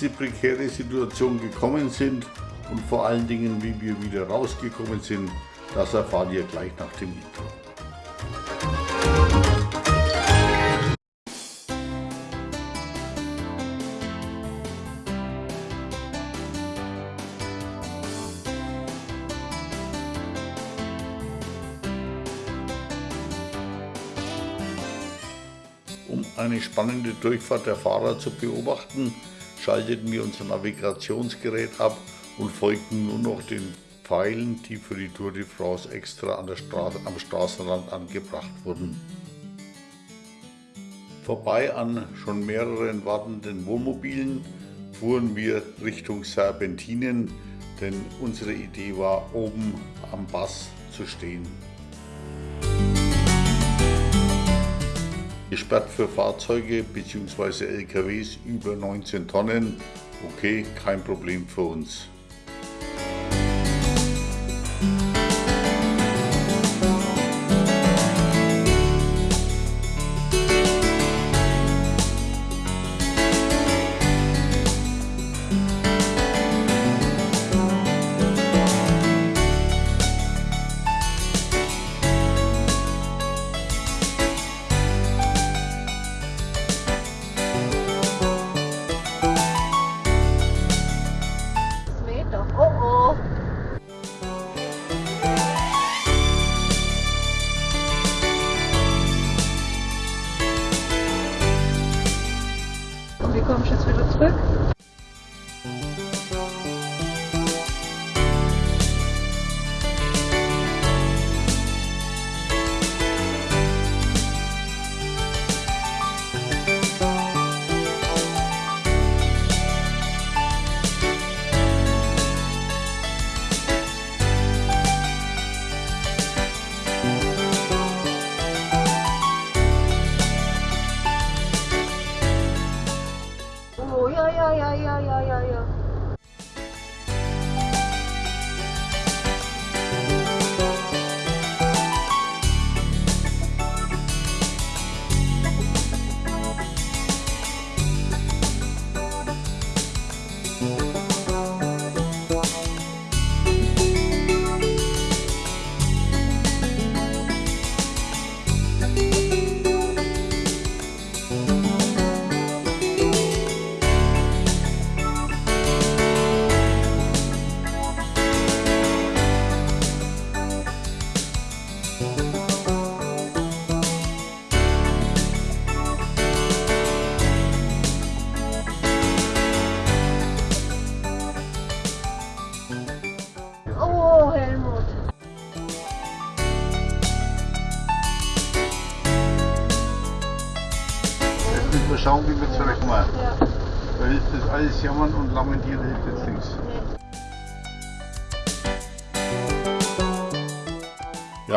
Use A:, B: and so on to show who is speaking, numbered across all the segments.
A: diese prekäre Situation gekommen sind und vor allen Dingen, wie wir wieder rausgekommen sind, das erfahrt ihr gleich nach dem Intro. Um eine spannende Durchfahrt der Fahrer zu beobachten, schalteten wir unser Navigationsgerät ab und folgten nur noch den Pfeilen, die für die Tour de France extra an der Straße, am Straßenrand angebracht wurden. Vorbei an schon mehreren wartenden Wohnmobilen fuhren wir Richtung Serpentinen, denn unsere Idee war, oben am Bass zu stehen. Gesperrt für Fahrzeuge bzw. LKWs über 19 Tonnen, okay, kein Problem für uns.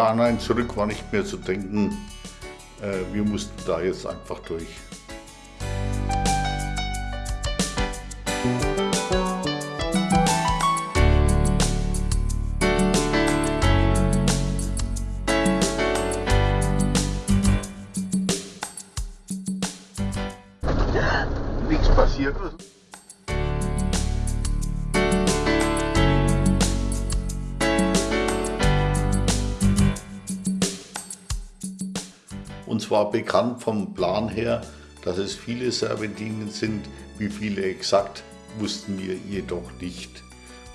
B: Ja,
A: nein, zurück war nicht mehr zu denken. Äh, wir mussten da jetzt einfach durch. Nichts passiert. War bekannt vom Plan her, dass es viele Serpentinen sind. Wie viele exakt, wussten wir jedoch nicht.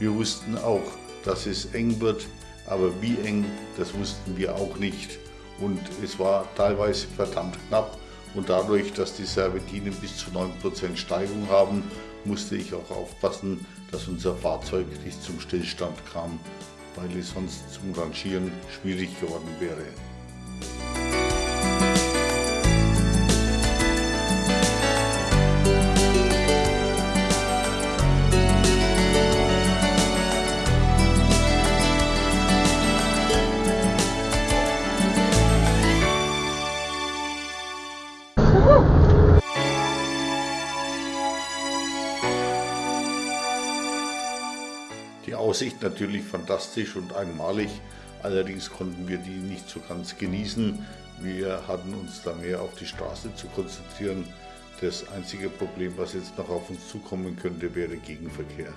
A: Wir wussten auch, dass es eng wird, aber wie eng, das wussten wir auch nicht. Und es war teilweise verdammt knapp. Und dadurch, dass die Serpentinen bis zu 9% Steigung haben, musste ich auch aufpassen, dass unser Fahrzeug nicht zum Stillstand kam, weil es sonst zum Rangieren schwierig geworden wäre. Aussicht natürlich fantastisch und einmalig, allerdings konnten wir die nicht so ganz genießen, Wir hatten uns da mehr auf die Straße zu konzentrieren. Das einzige Problem, was jetzt noch auf uns zukommen könnte, wäre Gegenverkehr.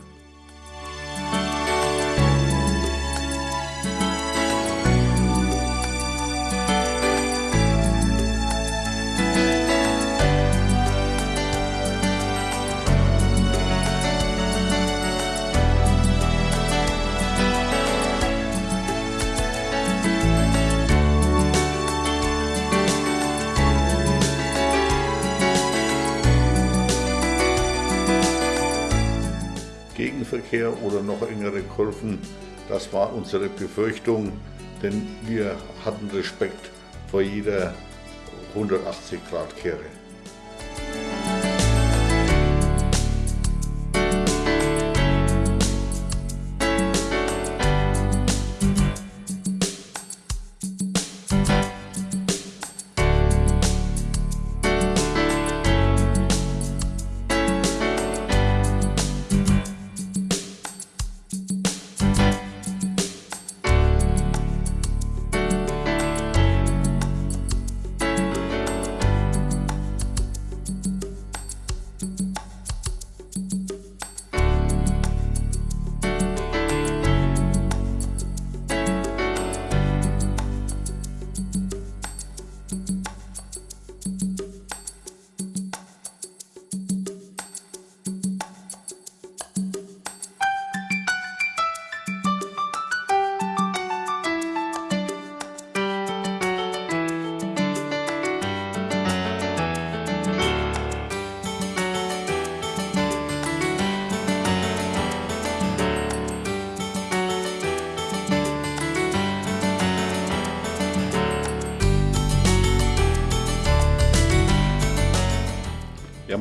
A: Oder noch engere Kurven, das war unsere Befürchtung, denn wir hatten Respekt vor jeder 180-Grad-Kehre.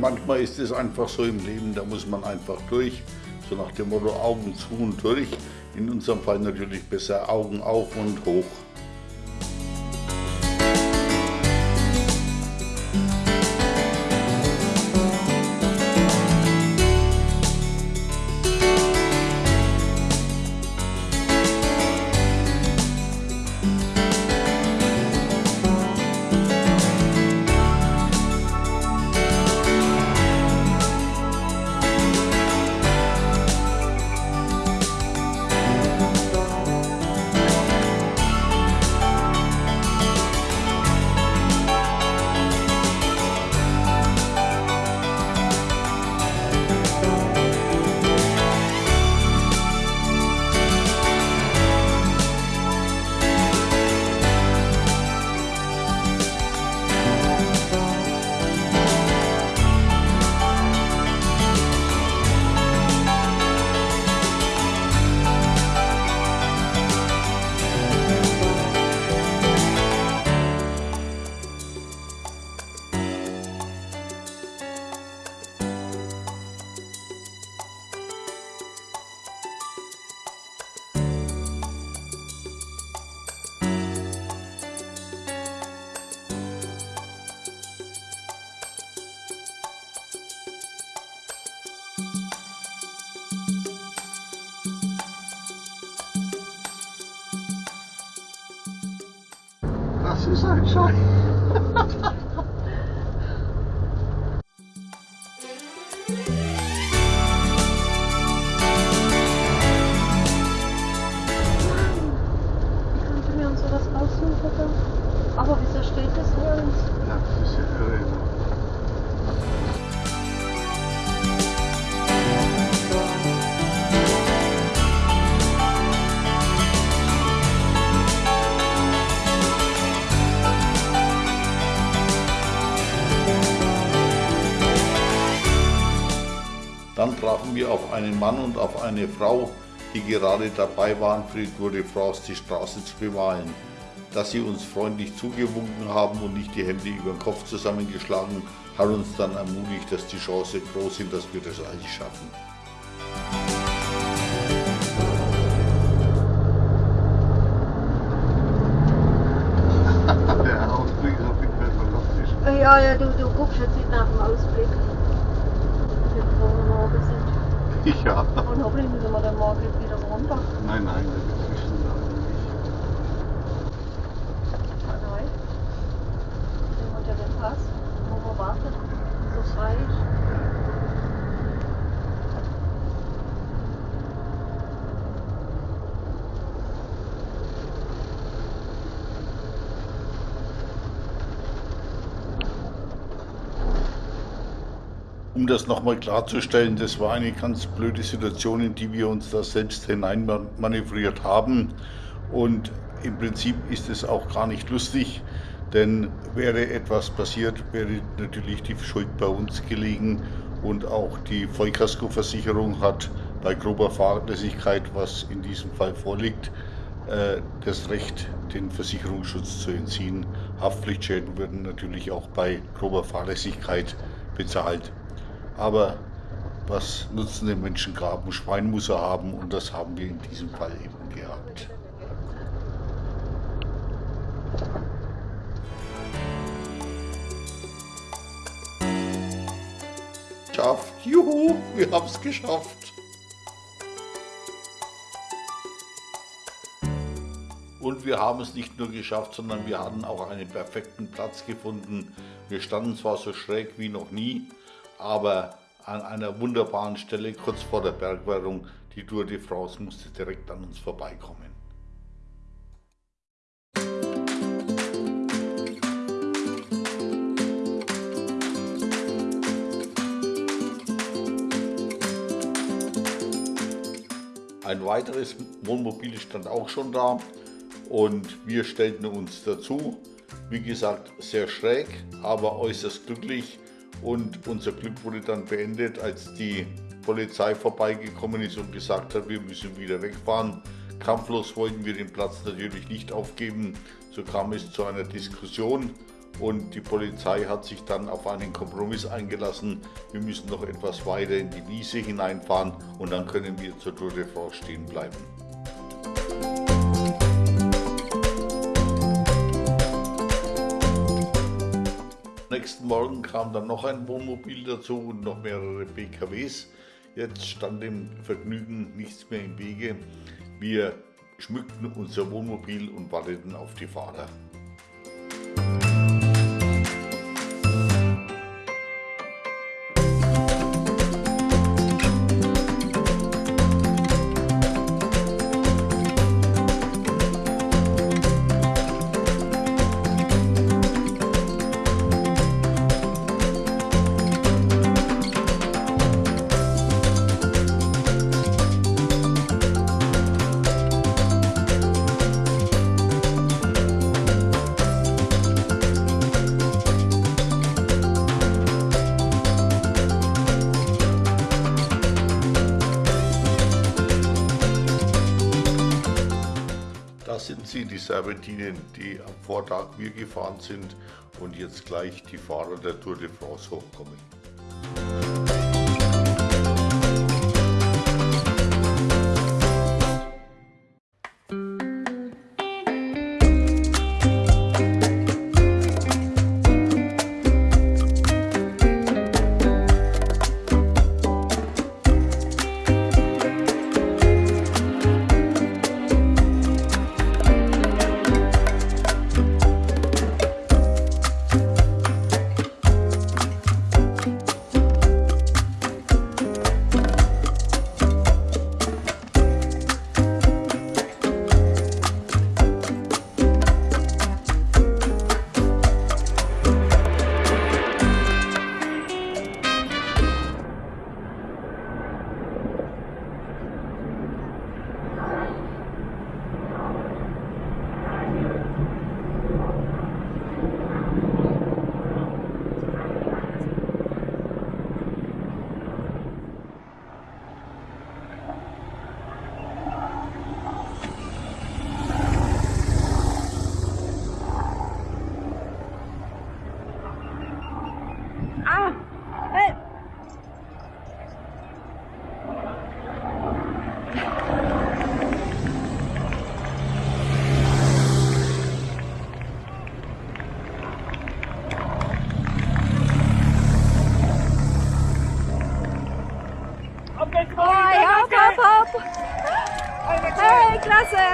A: Manchmal ist es einfach so im Leben, da muss man einfach durch. So nach dem Motto Augen zu und durch. In unserem Fall natürlich besser Augen auf und hoch. Das ist ein Dann trafen wir auf einen Mann und auf eine Frau, die gerade dabei waren, Tour de France die Straße zu bemalen. Dass sie uns freundlich zugewunken haben und nicht die Hände über den Kopf zusammengeschlagen, hat uns dann ermutigt, dass die Chance groß sind, dass wir das eigentlich schaffen.
C: Der Ausblick ist auf jeden Fall fantastisch.
B: Ja, ja, du, du guckst jetzt nicht nach dem Ausblick
C: ja.
B: Und hoffentlich müssen wir dann morgen wieder runter.
C: Nein, nein, da gibt es zwischen da nicht.
B: Ah
C: Wir haben ja den Pass, wo wir warten, so frei. ist.
A: Um das nochmal klarzustellen, das war eine ganz blöde Situation, in die wir uns da selbst hineinmanövriert haben. Und im Prinzip ist es auch gar nicht lustig, denn wäre etwas passiert, wäre natürlich die Schuld bei uns gelegen und auch die Vollkaskoversicherung hat bei grober Fahrlässigkeit, was in diesem Fall vorliegt, äh, das Recht, den Versicherungsschutz zu entziehen. Haftpflichtschäden würden natürlich auch bei grober Fahrlässigkeit bezahlt. Aber was nutzen den Menschen graben? Schwein muss er haben und das haben wir in diesem Fall eben gehabt. Schafft. Juhu, wir haben es geschafft. Und wir haben es nicht nur geschafft, sondern wir hatten auch einen perfekten Platz gefunden. Wir standen zwar so schräg wie noch nie, aber an einer wunderbaren Stelle kurz vor der Bergwertung. Die Tour de France musste direkt an uns vorbeikommen. Ein weiteres Wohnmobil stand auch schon da und wir stellten uns dazu. Wie gesagt, sehr schräg, aber äußerst glücklich und unser Glück wurde dann beendet, als die Polizei vorbeigekommen ist und gesagt hat, wir müssen wieder wegfahren. Kampflos wollten wir den Platz natürlich nicht aufgeben. So kam es zu einer Diskussion und die Polizei hat sich dann auf einen Kompromiss eingelassen. Wir müssen noch etwas weiter in die Wiese hineinfahren und dann können wir zur Tour de France stehen bleiben. Nächsten Morgen kam dann noch ein Wohnmobil dazu und noch mehrere PKWs. Jetzt stand dem Vergnügen nichts mehr im Wege. Wir schmückten unser Wohnmobil und warteten auf die Fahrer. Die Serpentinen, die am Vortag wir gefahren sind und jetzt gleich die Fahrer der Tour de France hochkommen.
B: Hey, klasse!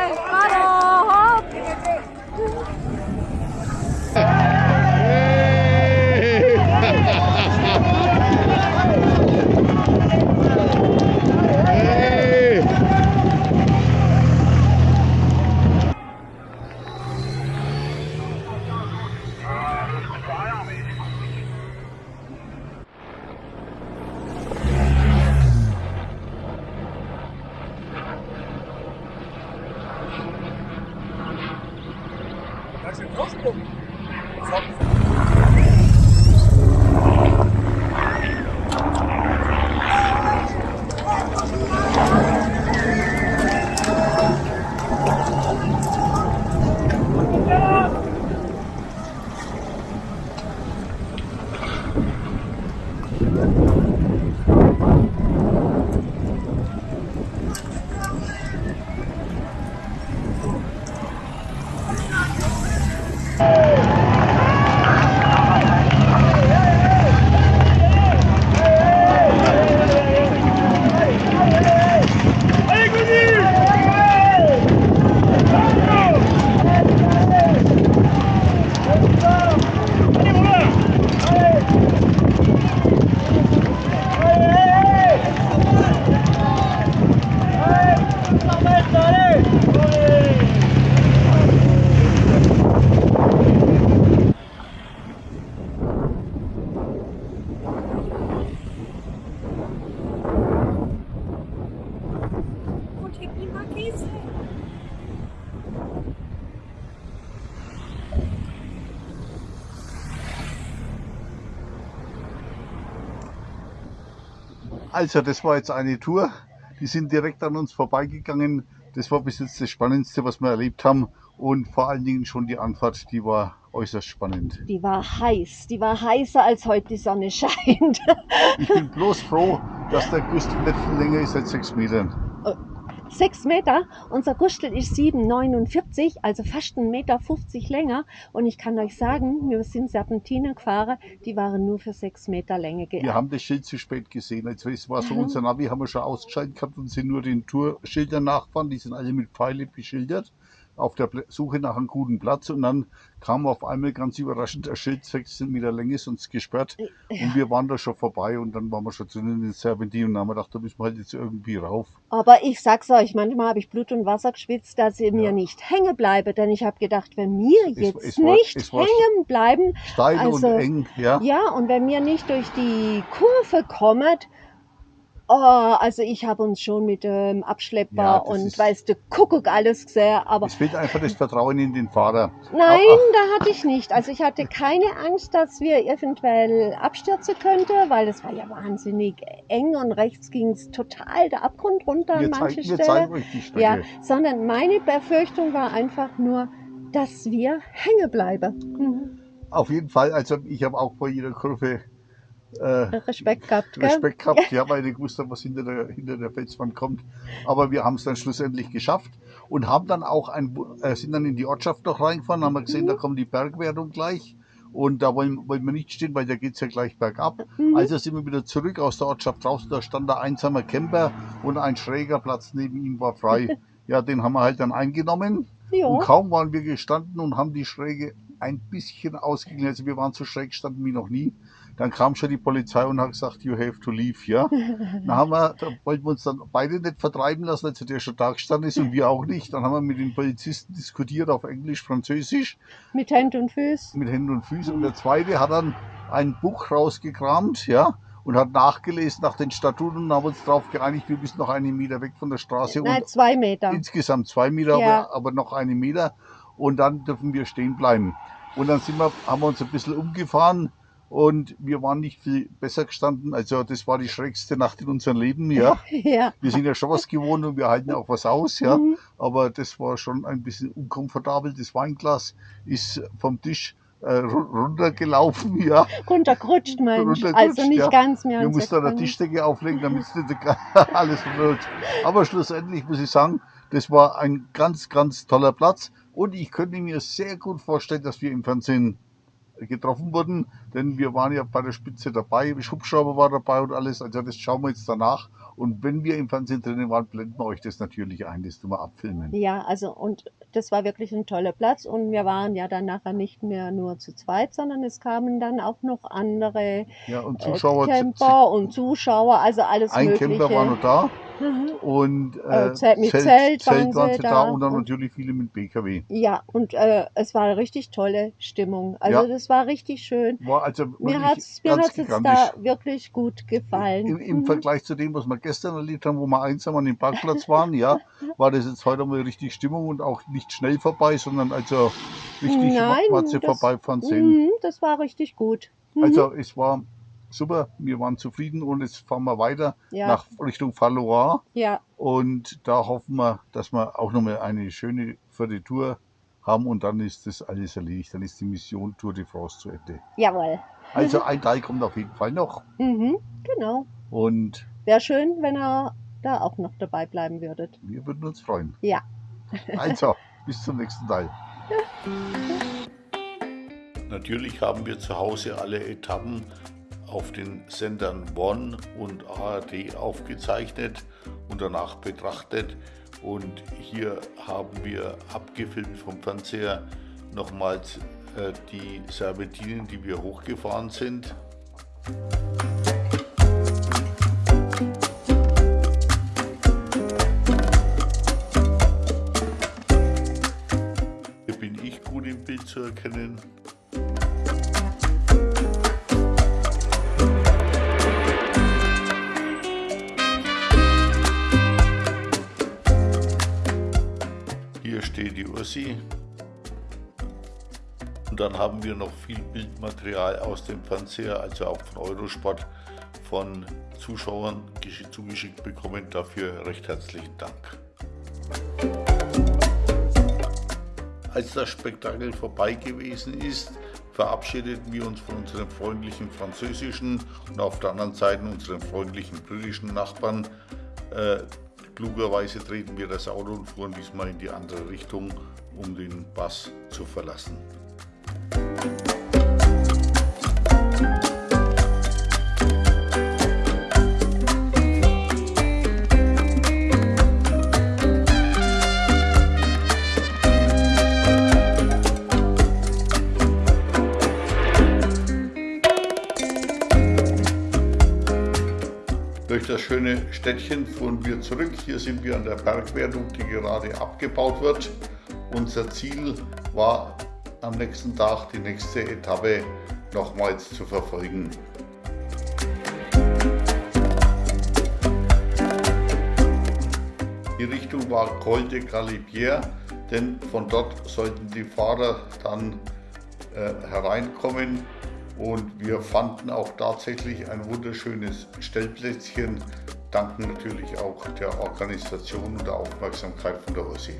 A: Also, das war jetzt eine Tour. Die sind direkt an uns vorbeigegangen. Das war bis jetzt das Spannendste, was wir erlebt haben. Und vor allen Dingen schon die Anfahrt, die war äußerst spannend.
B: Die war heiß. Die war heißer, als heute die Sonne scheint.
A: Ich bin bloß froh, dass der Gustel nicht länger ist als sechs Metern.
B: Sechs Meter. Unser Gustel ist 7,49, also fast 1,50 Meter länger. Und ich kann euch sagen, wir sind Serpentinen gefahren, die waren nur für sechs Meter Länge
A: Wir
B: geeignet.
A: haben das Schild zu spät gesehen. Also es war so, unser Navi haben wir schon ausgeschaltet gehabt und sind nur den Tourschildern nachgefahren. Die sind alle mit Pfeile beschildert auf der Suche nach einem guten Platz. Und dann kam auf einmal ganz überraschend ein Schild, 16 Meter Länge ist uns gesperrt. Und wir waren da schon vorbei und dann waren wir schon zu den Serpentinen und haben wir gedacht, da müssen wir halt jetzt irgendwie rauf.
B: Aber ich sag's euch, manchmal habe ich Blut und Wasser geschwitzt, dass ich mir
A: Ja.
B: nicht hängen bleibe. Denn ich habe gedacht, wenn wir
A: Es-
B: jetzt
A: es war-
B: nicht
A: es war-
B: hängen bleiben,
A: Steil
B: Also,
A: und eng, ja.
B: Ja, und wenn wir nicht durch die Kurve kommen, oh, also ich habe uns schon mit dem Abschlepper
A: Ja, das
B: und
A: ist-
B: weißt du, Kuckuck alles gesehen, aber
A: Es fehlt einfach das Vertrauen in den Fahrer.
B: nein, da hatte ich nicht. Also ich hatte keine Angst, dass wir eventuell abstürzen könnte, weil es war ja wahnsinnig eng und rechts ging es total der Abgrund runter
A: Wir
B: an manche
A: zeigen, wir
B: Stellen.
A: zeigen euch die Strecke.
B: Ja, sondern meine Befürchtung war einfach nur, dass wir hängen bleiben. Mhm.
A: Auf jeden Fall, also ich habe auch vor jeder Kurve äh,
B: Respekt gehabt, gell?
A: Respekt gehabt, ja, weil ich gewusst habe, was hinter der, hinter der Felswand kommt. Aber wir haben es dann schlussendlich geschafft und haben dann auch ein, äh, sind dann in die Ortschaft noch reingefahren, haben wir gesehen, da kommt die Bergwertung gleich. Und da wollen, wollen wir nicht stehen, weil da geht's ja gleich bergab.
B: Mhm.
A: Also sind wir wieder zurück aus der Ortschaft draußen. Da stand ein einsamer Camper und ein schräger Platz neben ihm war frei. Ja, den haben wir halt dann eingenommen.
B: Ja.
A: Und kaum waren wir gestanden und haben die Schräge ein bisschen ausgeglichen. Also wir waren so schräg gestanden wie noch nie. Dann kam schon die Polizei und hat gesagt, you have to leave, ja. Dann haben wir, da wollten wir uns dann beide nicht vertreiben lassen, also der schon da gestanden ist und wir auch nicht. Dann haben wir mit den Polizisten diskutiert auf Englisch, Französisch,
B: Mit Händen und Füßen.
A: mit Händen und Füßen. Und der zweite hat dann ein Buch rausgekramt, ja, und hat nachgelesen nach den Statuten und haben uns darauf geeinigt, wir müssen noch einen Meter weg von der Straße
B: Nein,
A: und
B: zwei Meter.
A: insgesamt zwei Meter,
B: Ja.
A: aber, aber noch einen Meter. Und dann dürfen wir stehen bleiben. Und dann sind wir, haben wir uns ein bisschen umgefahren und wir waren nicht viel besser gestanden. Also das war die schrägste Nacht in unserem Leben, ja.
B: Ja.
A: Wir sind ja schon was gewohnt und wir halten ja auch was aus, ja.
B: Mhm.
A: Aber das war schon ein bisschen unkomfortabel. Das Weinglas ist vom Tisch äh, ru- runtergelaufen, ja.
B: Runtergerutscht, Mensch.
A: Runtergerutscht,
B: Also nicht
A: ja.
B: ganz mehr.
A: Wir mussten da eine
B: Eck
A: Tischdecke auflegen, damit es nicht alles rutscht. Aber schlussendlich muss ich sagen, das war ein ganz, ganz toller Platz. Und ich könnte mir sehr gut vorstellen, dass wir im Fernsehen getroffen wurden, denn wir waren ja bei der Spitze dabei, Hubschrauber war dabei und alles, also das schauen wir jetzt danach. Und wenn wir im Fernsehen drinnen waren, blenden wir euch das natürlich ein, das tun wir abfilmen.
B: Ja, also und das war wirklich ein toller Platz und wir waren ja dann nachher nicht mehr nur zu zweit, sondern es kamen dann auch noch andere
A: Ja, und
B: äh,
A: Zuschauer,
B: Camper und Zuschauer, also alles
A: ein
B: mögliche.
A: Camper war noch da
B: Mhm.
A: und
B: Äh, Zelt- mit Zelt waren
A: waren
B: sie
A: da
B: da
A: und dann
B: und-
A: natürlich viele mit PKW.
B: Ja, und äh, es war eine richtig tolle Stimmung. Also
A: Ja.
B: das war richtig schön.
A: War also
B: Mir jetzt
A: gigantisch.
B: da wirklich gut gefallen.
A: Im, Im
B: Mhm.
A: Vergleich zu dem, was wir gestern erlebt haben, wo wir einsam an dem Parkplatz waren, ja, war das jetzt heute mal richtig Stimmung und auch nicht schnell vorbei, sondern also
C: richtig
B: Nein,
C: Matze
B: das-
C: vorbeifahren sehen.
B: Mhm, das war richtig gut. Mhm.
C: Also es war super, wir waren zufrieden und jetzt fahren wir weiter
B: ja,
C: nach Richtung Fallois
B: ja,
C: und da hoffen wir, dass wir auch nochmal eine schöne vierte Tour haben und dann ist das alles erledigt. Dann ist die Mission Tour de France zu Ende.
B: jawohl.
C: Also ein Teil kommt auf jeden Fall noch
B: Mhm, genau.
C: und
B: Wäre schön, wenn ihr da auch noch dabei bleiben würdet.
C: wir würden uns freuen.
B: Ja.
C: Also, bis zum nächsten Teil.
A: Natürlich haben wir zu Hause alle Etappen auf den Sendern One und ARD aufgezeichnet und danach betrachtet. Und hier haben wir abgefilmt vom Fernseher nochmals äh, die Serpentinen, die wir hochgefahren sind. Zu erkennen. Hier steht die Ursi. Und dann haben wir noch viel Bildmaterial aus dem Fernseher, also auch von Eurosport, von Zuschauern gesch- zugeschickt bekommen. Dafür recht herzlichen Dank. Als das Spektakel vorbei gewesen ist, verabschiedeten wir uns von unseren freundlichen französischen und auf der anderen Seite unseren freundlichen britischen Nachbarn. Äh, klugerweise treten wir das Auto und fuhren diesmal in die andere Richtung, um den Bass zu verlassen. Das schöne Städtchen fuhren wir zurück. Hier sind wir an der Bergwertung, die gerade abgebaut wird. Unser Ziel war am nächsten Tag die nächste Etappe nochmals zu verfolgen. Die Richtung war Col de Galibier, denn von dort sollten die Fahrer dann äh, hereinkommen und wir fanden auch tatsächlich ein wunderschönes Stellplätzchen, danken natürlich auch der Organisation und der Aufmerksamkeit von der OSI.